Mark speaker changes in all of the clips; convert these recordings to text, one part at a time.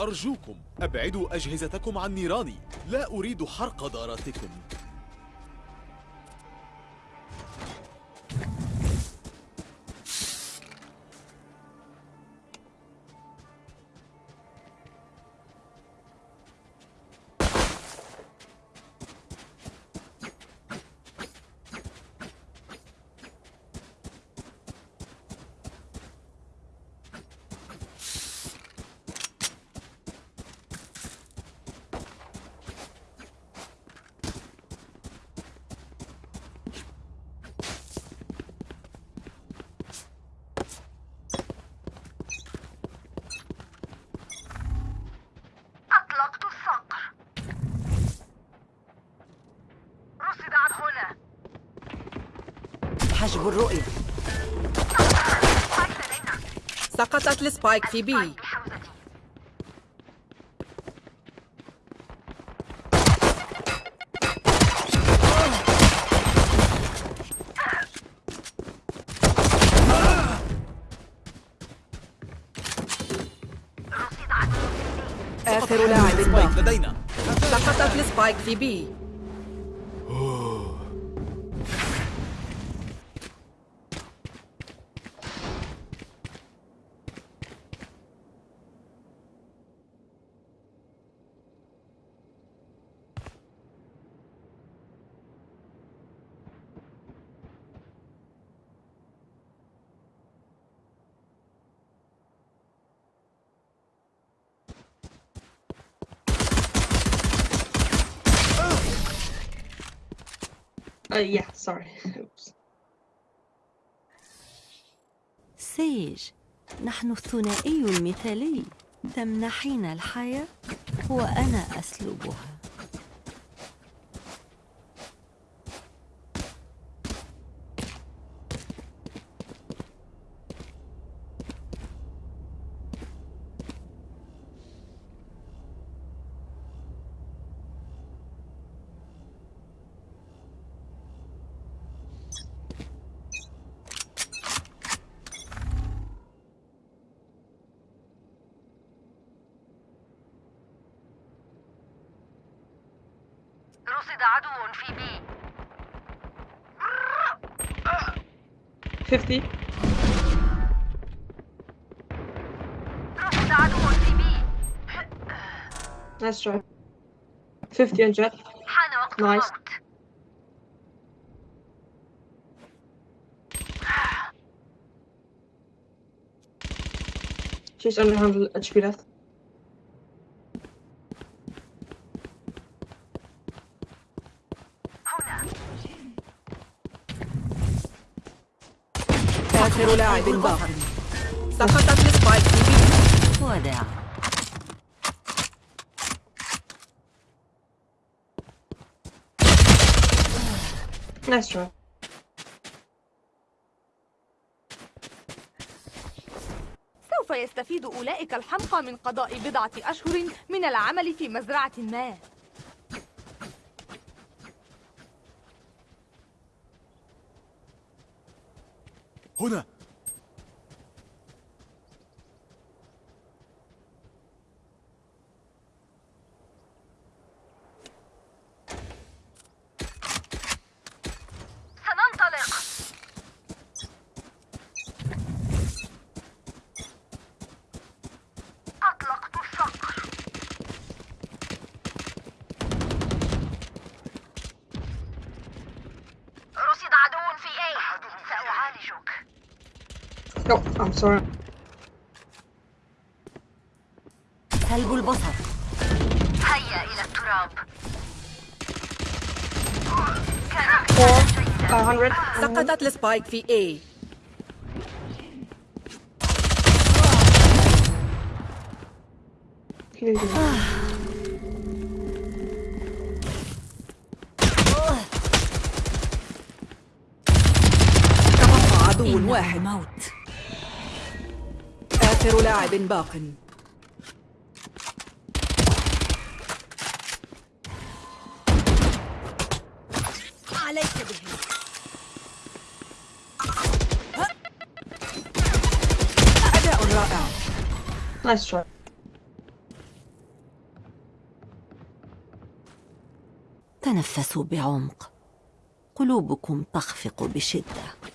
Speaker 1: أرجوكم أبعدوا أجهزتكم عن نيراني. لا أريد حرق داراتكم.
Speaker 2: حجب الرؤية. سقطت
Speaker 3: ال Spike في B.
Speaker 2: آخر لاعب.
Speaker 1: لدينا
Speaker 2: سقطت ال Spike في B.
Speaker 4: Uh, yeah, sorry. Oops.
Speaker 5: سيج نحن الثنائي المثالي تمنحين الحياة وأنا أسلبها
Speaker 3: رصد عدو في بي
Speaker 4: 50.
Speaker 3: رصد عدو في بي
Speaker 4: Nice try. 50 on jet.
Speaker 3: حان وقت
Speaker 4: Nice.
Speaker 3: الموت
Speaker 4: She's only 100 HP left.
Speaker 3: هنا
Speaker 2: آخر لاعب سقطت السبايك
Speaker 5: وداع.
Speaker 6: سوف يستفيد أولئك الحمقى من قضاء بضعة أشهر من العمل في مزرعة ما.
Speaker 1: هنا
Speaker 3: سننطلق أطلقت الصقر رصد عدو في A سأعالجك
Speaker 4: Oh, I'm sorry.
Speaker 5: سلب البصر
Speaker 3: هيا إلى التراب كان
Speaker 4: Uh, 100.
Speaker 2: سقطت السبايك في A. تبقى آخر لاعب باق.
Speaker 5: عليك بهم
Speaker 2: أداء رائع.
Speaker 4: نايس شوت
Speaker 5: تنفسوا بعمق. قلوبكم تخفق
Speaker 2: بشدة.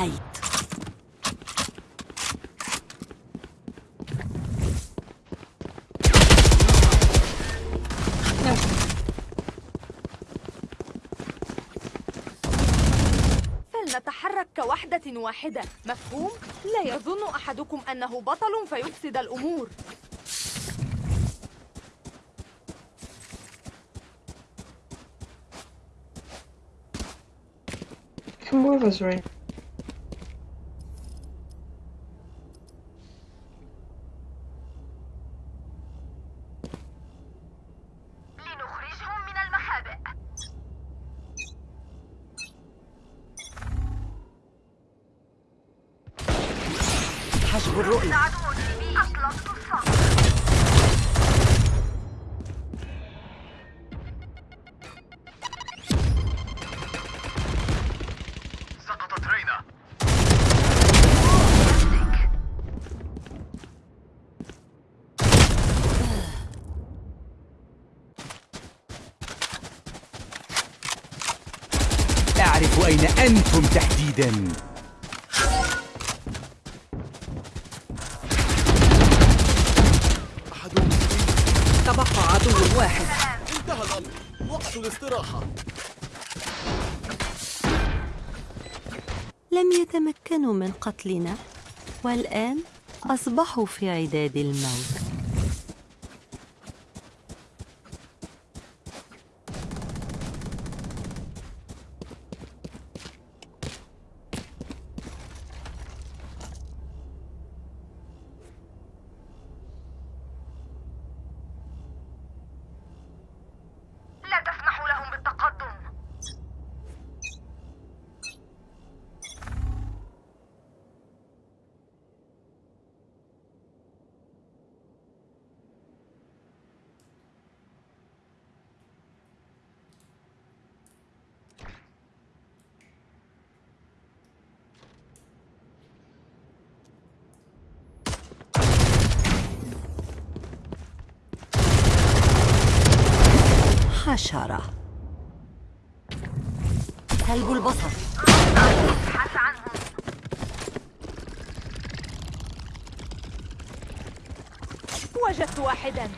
Speaker 5: انتهيت.
Speaker 3: فلنتحرك كوحدة واحدة مفهوم؟ لا يظن أحدكم أنه بطل فيفسد الأمور
Speaker 7: Come move us,
Speaker 8: بي
Speaker 2: تبقى عدو واحد.
Speaker 1: انتهى الأمر. وقت الاستراحة.
Speaker 5: لم يتمكنوا من قتلنا والآن أصبحوا في عداد الموت. حشرة كلب البصر.
Speaker 3: وجدت واحدا.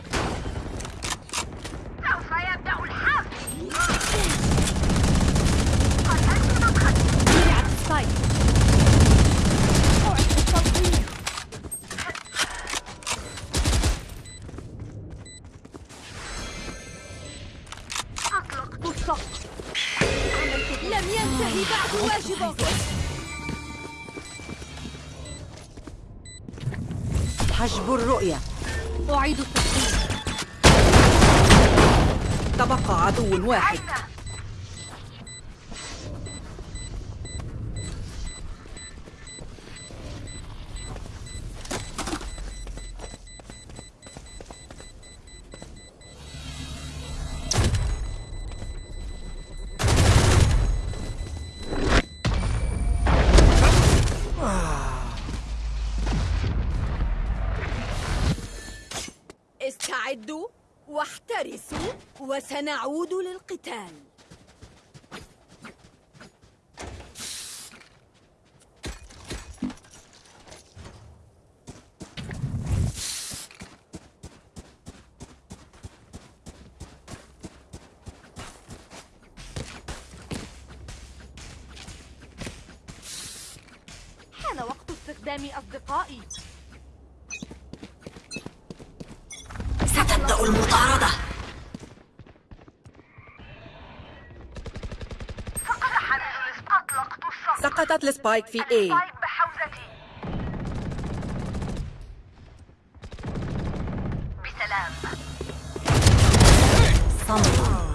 Speaker 2: تبقى
Speaker 5: واحترسوا وسنعود للقتال.
Speaker 2: ال Spike في
Speaker 3: Spike بحوزتي بسلام
Speaker 5: صمتا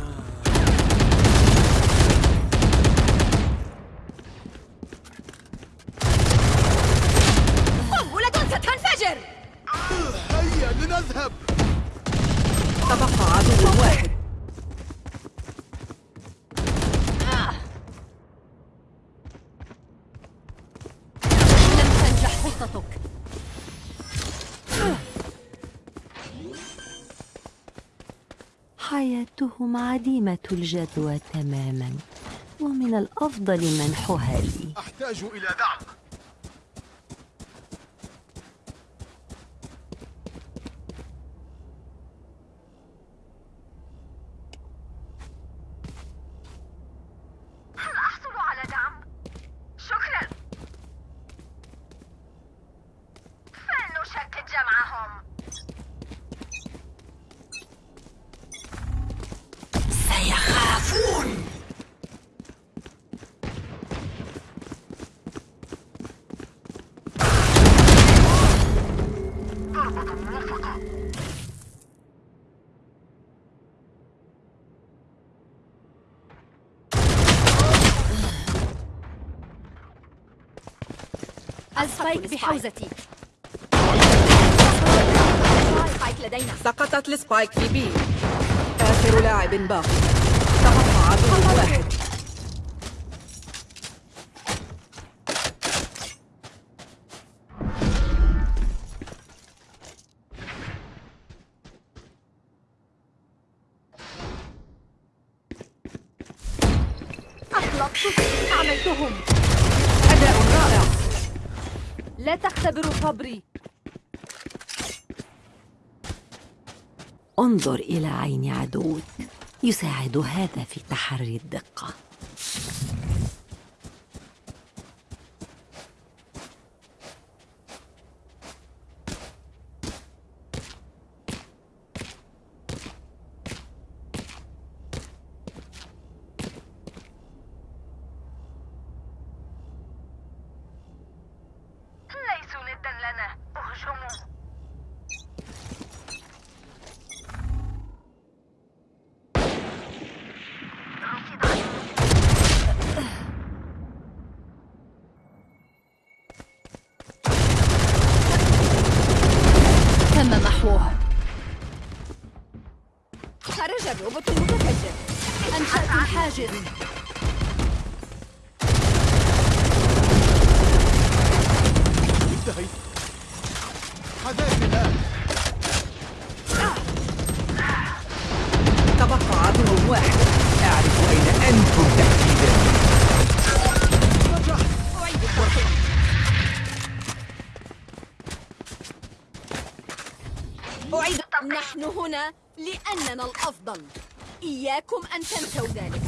Speaker 2: قنبلة ستنفجر
Speaker 1: هيا لنذهب
Speaker 2: تبقى عدو واحد.
Speaker 5: حياتهم عديمة الجدوى تماما ومن الأفضل منحها لي.
Speaker 1: أحتاج إلى دعم.
Speaker 3: ال
Speaker 6: Spike بحوزتي. Spike لدينا.
Speaker 2: سقطت ال Spike في B. آخر لاعب باق تبقى عدو واحد.
Speaker 5: انظر إلى عين عدوك يساعد هذا في تحري الدقة.
Speaker 2: هنا لأننا الأفضل. إياكم أن تنسوا ذلك.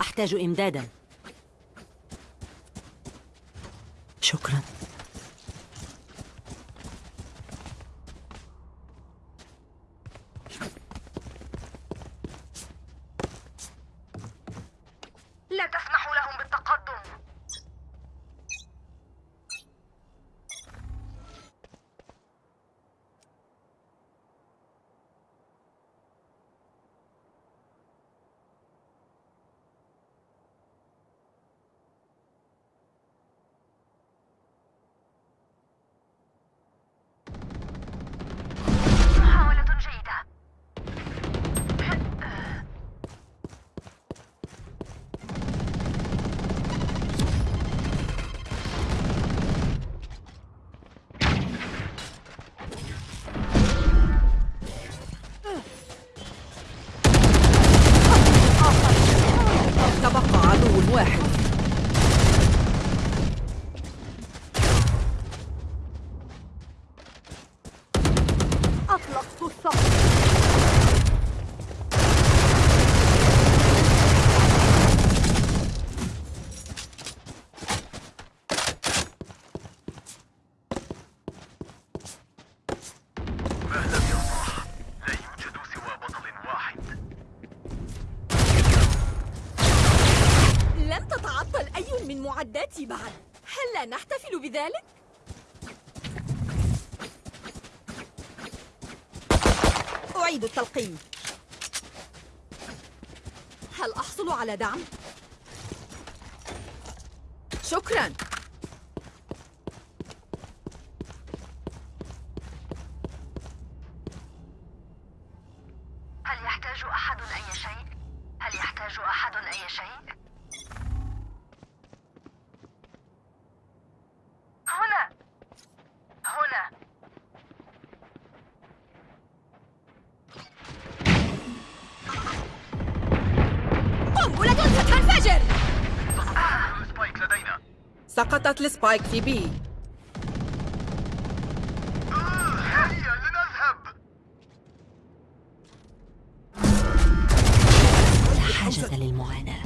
Speaker 5: أحتاج إمدادا. شكرا.
Speaker 2: معداتي بعد هل لا نحتفل بذلك؟ أعيد التلقيم هل أحصل على دعم؟ شكراً السبايك في بي
Speaker 1: هيا لنذهب
Speaker 5: لا حاجة للمعاناة.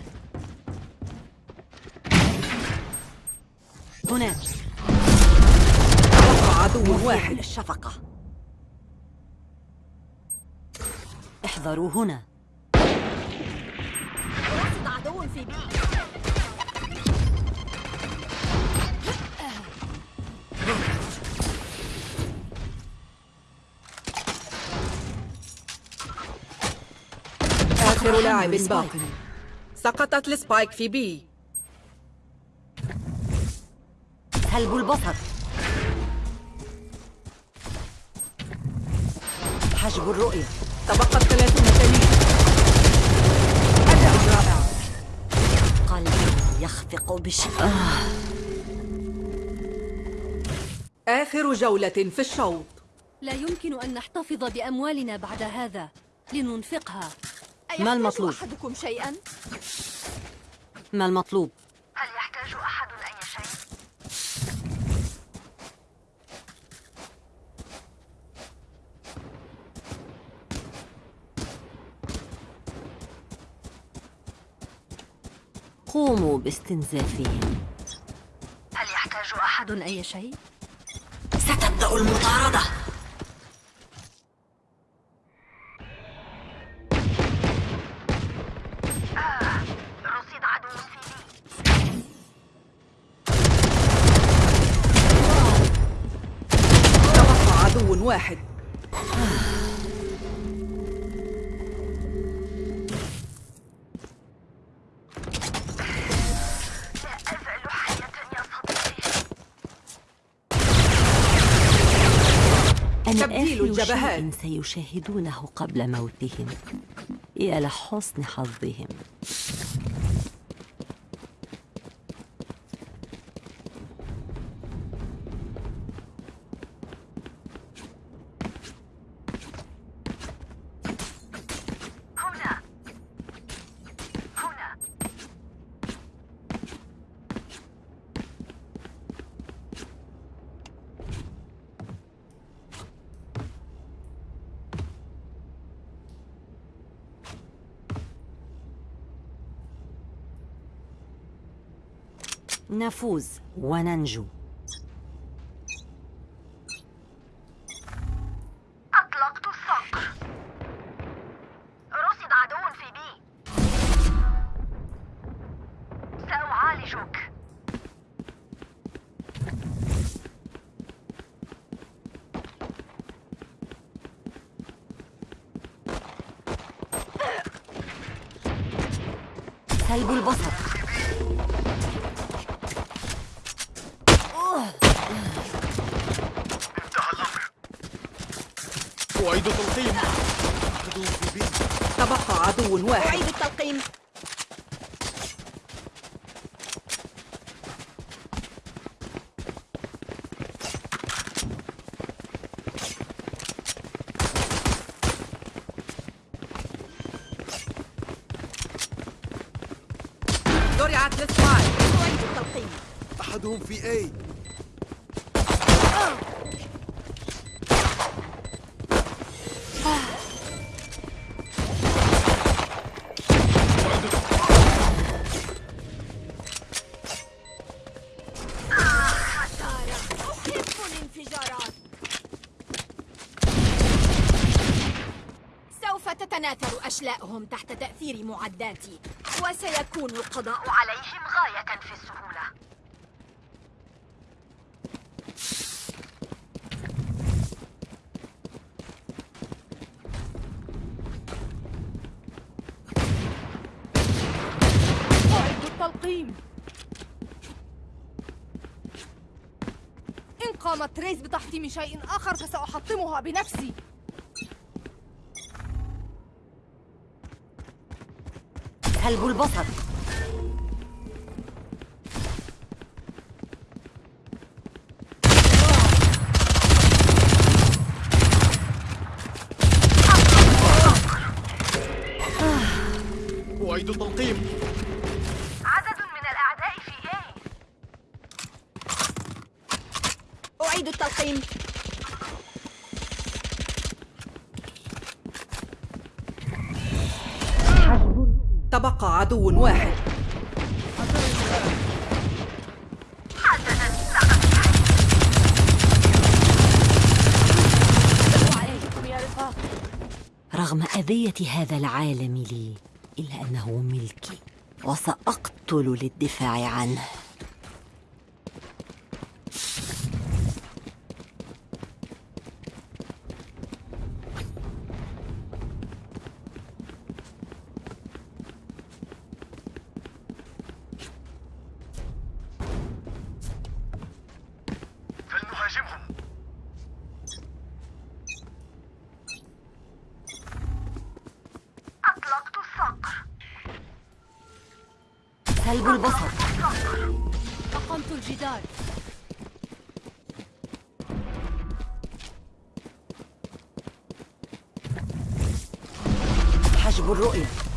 Speaker 5: هناك
Speaker 2: عدو واحد.
Speaker 5: الشفقة. احذروا هنا.
Speaker 2: عدو في B. آخر لاعب باق سقطت ال Spike في B.
Speaker 5: سلب البصر حجب الرؤية.
Speaker 2: تبقت 30 ثانية. أداء رائع.
Speaker 5: قلبي يخفق بشدة
Speaker 2: آخر جولة في الشوط.
Speaker 9: لا يمكن أن نحتفظ بأموالنا بعد هذا. لننفقها.
Speaker 5: ما المطلوب؟
Speaker 2: أحدكم شيئا؟
Speaker 5: ما المطلوب؟
Speaker 3: هل يحتاج أحد أي شيء؟
Speaker 5: قوموا باستنزافهم
Speaker 3: هل يحتاج أحد
Speaker 9: أحد أي شيء؟
Speaker 5: ستبدأ المطاردة
Speaker 2: تبديل الجبهات.
Speaker 5: سيشاهدونه قبل موتهم يا لحسن حظهم نفوز وننجو.
Speaker 3: أطلقت الصقر. رصد عدو في بي. سأعالجك.
Speaker 5: سلب البصر
Speaker 1: أعيد تلقيم عدو في بي
Speaker 2: تبقى عدو واحد. أعيد التلقيم. زرعت السبايك أعيد التلقيم.
Speaker 1: أحدهم في أي
Speaker 9: أشلاءهم تحت تأثير معداتي وسيكون القضاء
Speaker 3: عليهم غاية في السهولة.
Speaker 6: أعد التلقيم. إن قامت ريس بتحطيم شيء آخر فسأحطمها بنفسي.
Speaker 5: سلب البصر
Speaker 1: أعيد التلقيم
Speaker 3: عدد من الأعداء في A
Speaker 2: أعيد التلقيم تبقى عدو واحد.
Speaker 5: رغم أذية هذا العالم لي إلا أنه ملكي وسأقتل للدفاع عنه. سلب البصر.
Speaker 9: أقمت الجدار.
Speaker 5: حجب الرؤية.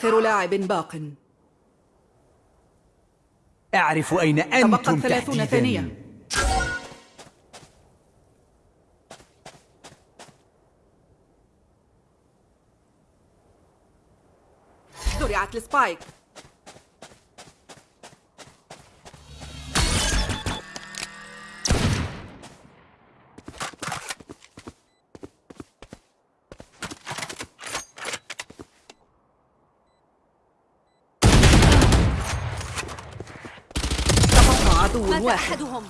Speaker 2: آخر لاعب باق.
Speaker 7: أعرف أين أنتم
Speaker 2: ثلاثون ثانية زرعت السبايك تبقى عدو واحد.
Speaker 9: أحدهم.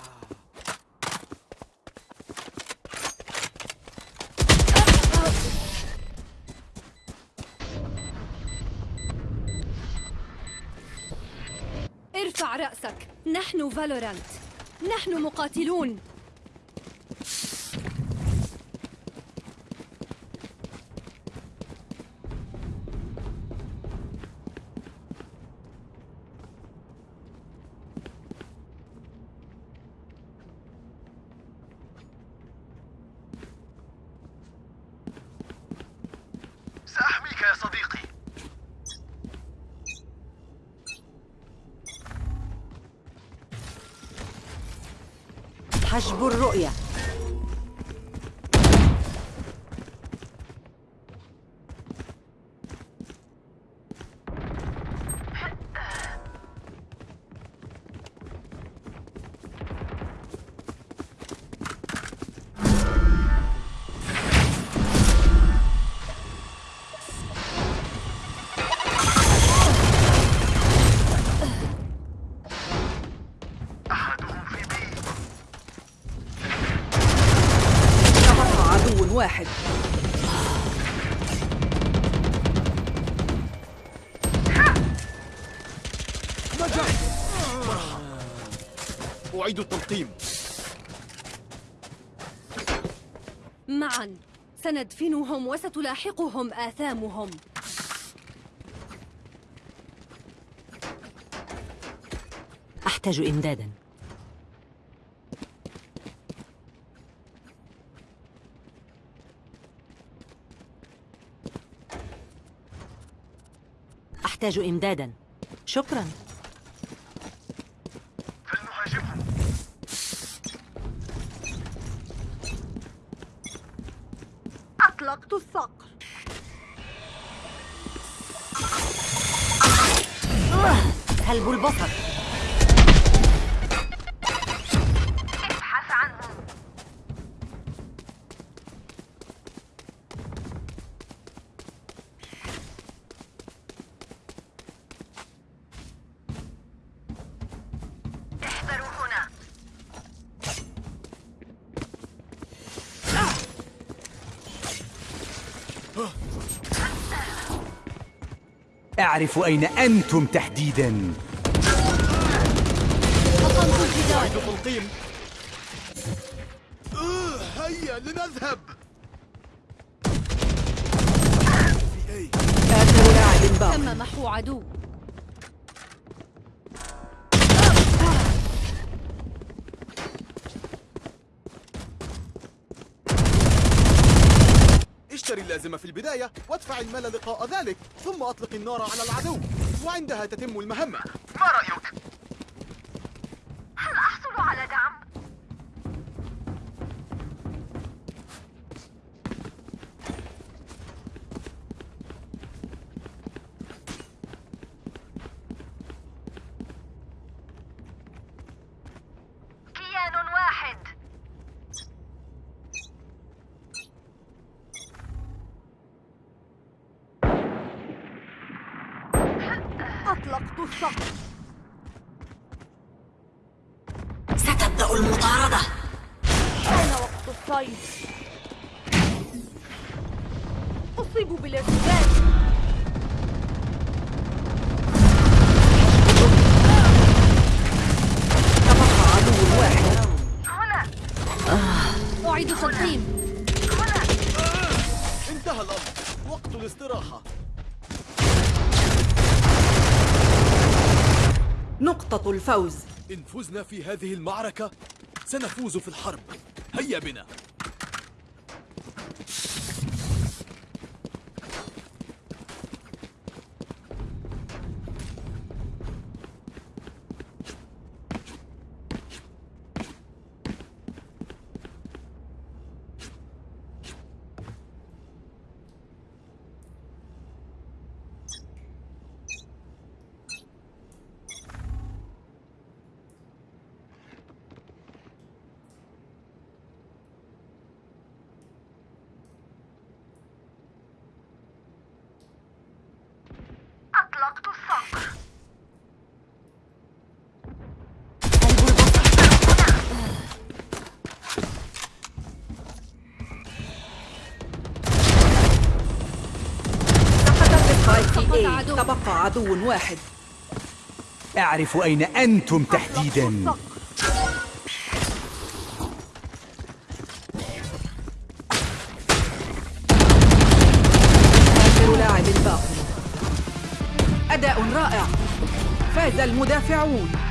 Speaker 9: ارفع رأسك. نحن فالورانت. نحن مقاتلون.
Speaker 1: التلقيم
Speaker 9: معا. سندفنهم وستلاحقهم آثامهم.
Speaker 5: أحتاج إمدادا. أحتاج إمدادا. شكرا.
Speaker 7: أعرف أين أنتم تحديدا.
Speaker 9: أقمت الجدار
Speaker 1: أعد تلقيم هيا لنذهب
Speaker 2: آخر لاعب باق
Speaker 9: تم محو عدو.
Speaker 1: اشتري اللازمة في البداية وادفع المال لقاء ذلك ثم أطلق النار على العدو وعندها تتم المهمة
Speaker 3: ما رأيك؟ هل أحصل على دعم؟
Speaker 6: أطلقت الصقر
Speaker 5: ستبدأ المطاردة.
Speaker 6: حان وقت الصيد. أصيب بالارتداد
Speaker 9: أعيد
Speaker 3: هنا.
Speaker 1: انتهى الأمر. وقت الاستراحة.
Speaker 2: نقطة الفوز.
Speaker 1: إن فزنا في هذه المعركة سنفوز في الحرب. هيا بنا.
Speaker 2: تبقى عدو واحد.
Speaker 7: أعرف أين أنتم تحديدا.
Speaker 2: المدافعون.